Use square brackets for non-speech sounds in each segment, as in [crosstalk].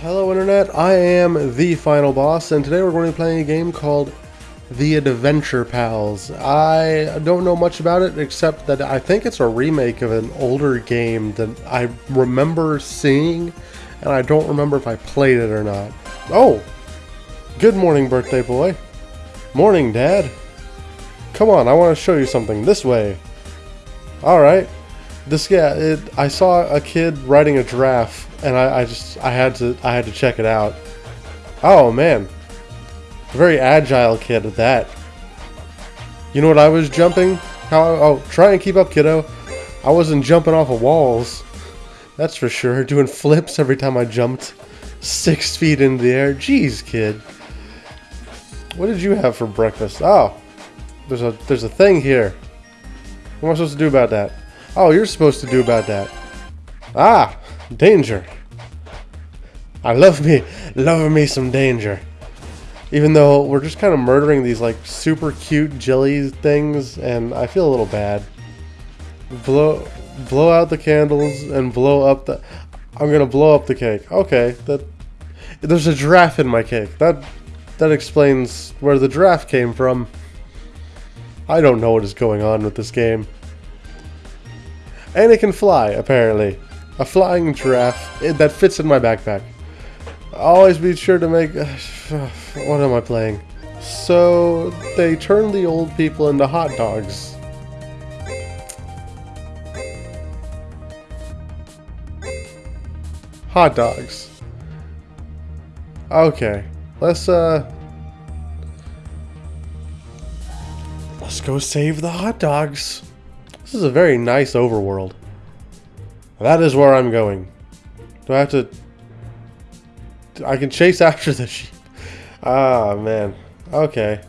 Hello Internet, I am the Final Boss, and today we're going to be playing a game called The Adventure Pals. I don't know much about it, except that I think it's a remake of an older game that I remember seeing, and I don't remember if I played it or not. Oh! Good morning, birthday boy. Morning, Dad. Come on, I want to show you something. This way. Alright. This, yeah, it, I saw a kid riding a giraffe and I, I just I had to I had to check it out. Oh man, a very agile kid at that. You know what I was jumping? How? Oh, try and keep up, kiddo. I wasn't jumping off of walls. That's for sure. Doing flips every time I jumped six feet into the air. Jeez, kid. What did you have for breakfast? Oh, there's a there's a thing here. What am I supposed to do about that? Oh, you're supposed to do about that. Ah, Danger. I love me, love me some danger. Even though we're just kind of murdering these like super cute jelly things, and I feel a little bad. Blow, blow out the candles and blow up the. I'm gonna blow up the cake. Okay, that. There's a giraffe in my cake. That, that explains where the giraffe came from. I don't know what is going on with this game. And it can fly, apparently. A flying giraffe that fits in my backpack. Always be sure to make... [sighs] what am I playing? So, they turn the old people into hot dogs. Hot dogs. Okay. Let's, uh... Let's go save the hot dogs. This is a very nice overworld. That is where I'm going. Do I have to... I can chase [laughs] after the sheep. Ah, man. Okay.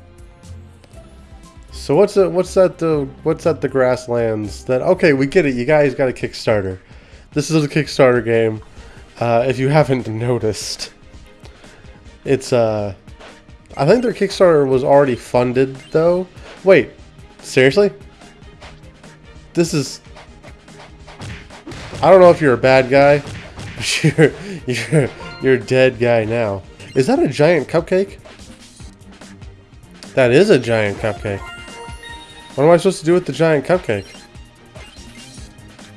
So what's that? What's that? The what's that? The grasslands. That okay? We get it. You guys got a Kickstarter. This is a Kickstarter game. Uh, if you haven't [laughs] noticed, it's uh, I think their Kickstarter was already funded though. Wait, seriously? This is I don't know if you're a bad guy, [laughs] but you're, you're, you're a dead guy now. Is that a giant cupcake? That is a giant cupcake. What am I supposed to do with the giant cupcake?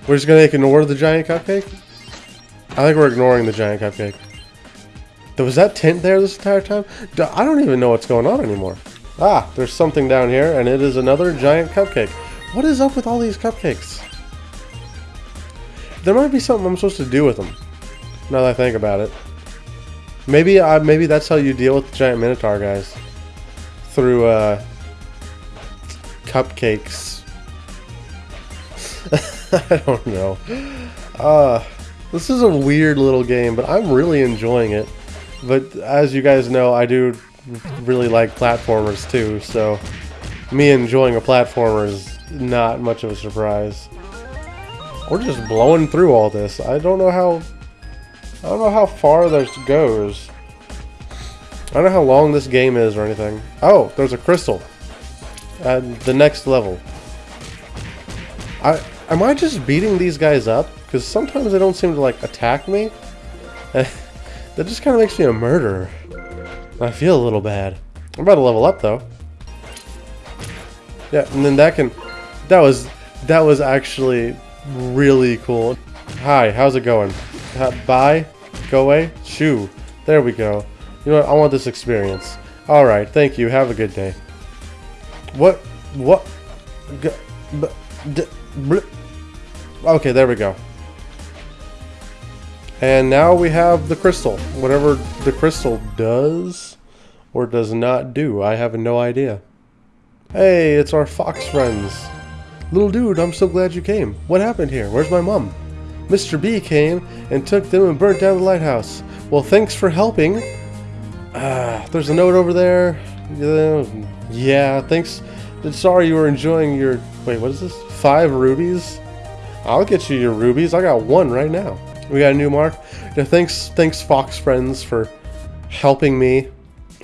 We're just gonna ignore the giant cupcake? I think we're ignoring the giant cupcake. There Was that tent there this entire time? I don't even know what's going on anymore. Ah, there's something down here, and it is another giant cupcake. What is up with all these cupcakes? There might be something I'm supposed to do with them. Now that I think about it. Maybe I maybe that's how you deal with the giant minotaur guys. Through uh cupcakes. [laughs] I don't know. Uh this is a weird little game, but I'm really enjoying it. But as you guys know, I do really like platformers too, so me enjoying a platformer is not much of a surprise. We're just blowing through all this. I don't know how... I don't know how far this goes. I don't know how long this game is or anything. Oh, there's a crystal. At the next level. I Am I just beating these guys up? Because sometimes they don't seem to, like, attack me. [laughs] that just kind of makes me a murderer. I feel a little bad. I'm about to level up, though. Yeah, and then that can... That was... That was actually really cool. Hi, how's it going? bye? Go away? Shoo. There we go. You know what? I want this experience. Alright, thank you. Have a good day. What? What? Okay, there we go. And now we have the crystal. Whatever the crystal does or does not do, I have no idea. Hey, it's our fox friends. Little dude, I'm so glad you came. What happened here? Where's my mom? Mr. B came and took them and burnt down the lighthouse. Well, thanks for helping. Ah, there's a note over there. Yeah, thanks. Sorry you were enjoying your... Wait, what is this? Five rubies? I'll get you your rubies. I got one right now. We got a new mark. Yeah, thanks, thanks, Fox friends, for helping me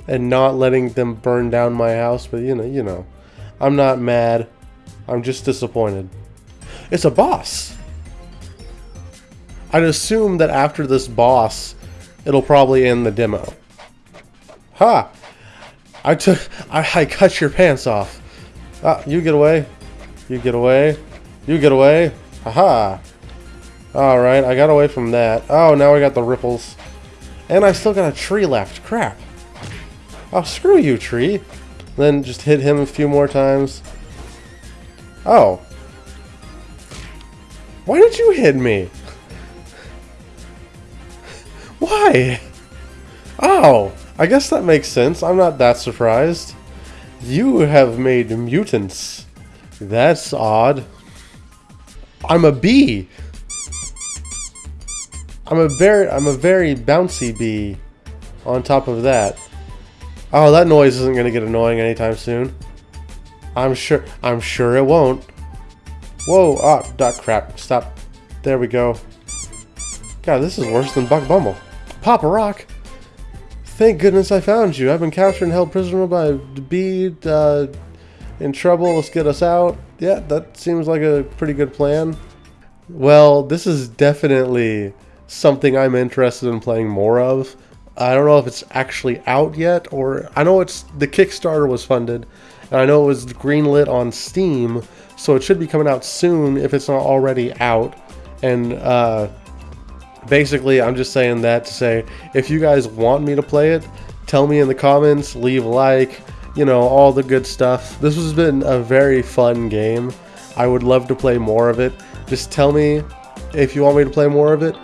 and not letting them burn down my house. But you know, you know, I'm not mad. I'm just disappointed. It's a boss. I'd assume that after this boss, it'll probably end the demo. Ha! I took, I, I cut your pants off. Ah, you get away. You get away. You get away. Haha. Alright, I got away from that. Oh, now I got the ripples. And I still got a tree left. Crap. Oh, screw you, tree. Then just hit him a few more times. Oh. Why did you hit me? [laughs] Why? Oh, I guess that makes sense. I'm not that surprised. You have made mutants. That's odd. I'm a bee. I'm a very I'm a very bouncy bee on top of that. Oh, that noise isn't going to get annoying anytime soon. I'm sure I'm sure it won't. Whoa, ah, dot crap. Stop. There we go. God, this is worse than Buck Bumble. Papa Rock. Thank goodness I found you. I've been captured and held prisoner by Bee, uh, in trouble. Let's get us out. Yeah, that seems like a pretty good plan. Well, this is definitely something I'm interested in playing more of. I don't know if it's actually out yet, or I know it's the Kickstarter was funded, and I know it was greenlit on Steam, so it should be coming out soon if it's not already out. And uh, basically, I'm just saying that to say if you guys want me to play it, tell me in the comments, leave a like, you know, all the good stuff. This has been a very fun game. I would love to play more of it. Just tell me if you want me to play more of it,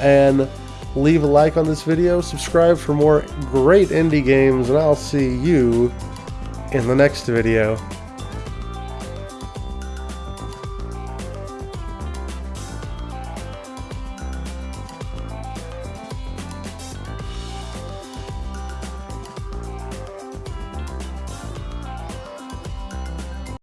and leave a like on this video, subscribe for more great indie games, and I'll see you in the next video.